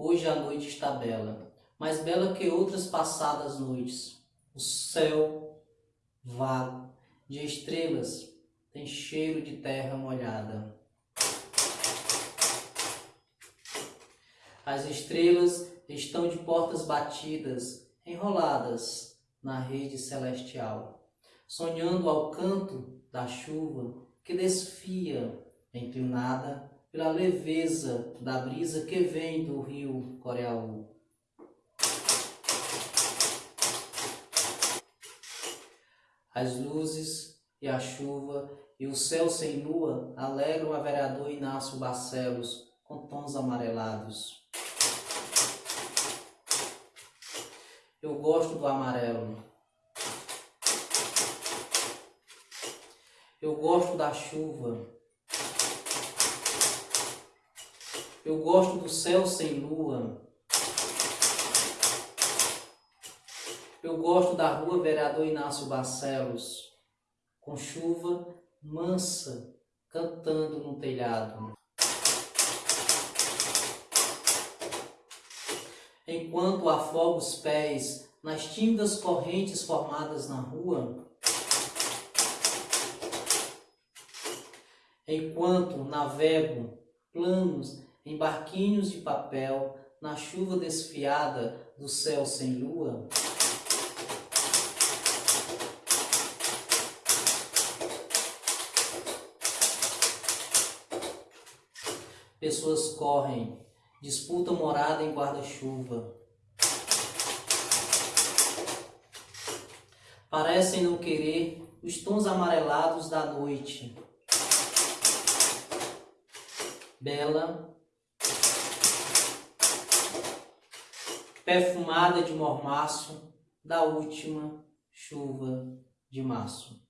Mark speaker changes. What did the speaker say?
Speaker 1: Hoje a noite está bela, mais bela que outras passadas noites. O céu, vago, de estrelas, tem cheiro de terra molhada. As estrelas estão de portas batidas, enroladas na rede celestial, sonhando ao canto da chuva que desfia, inclinada pela leveza da brisa que vem do rio Coreaú. As luzes e a chuva e o céu sem lua alegram a vereador Inácio Barcelos com tons amarelados. Eu gosto do amarelo. Eu gosto da chuva. Eu gosto do céu sem lua. Eu gosto da rua Vereador Inácio Barcelos, com chuva mansa cantando no telhado. Enquanto afogo os pés nas tímidas correntes formadas na rua, enquanto navego planos em barquinhos de papel, na chuva desfiada do céu sem lua? Pessoas correm, disputam morada em guarda-chuva. Parecem não querer os tons amarelados da noite. Bela perfumada de mormaço da última chuva de março.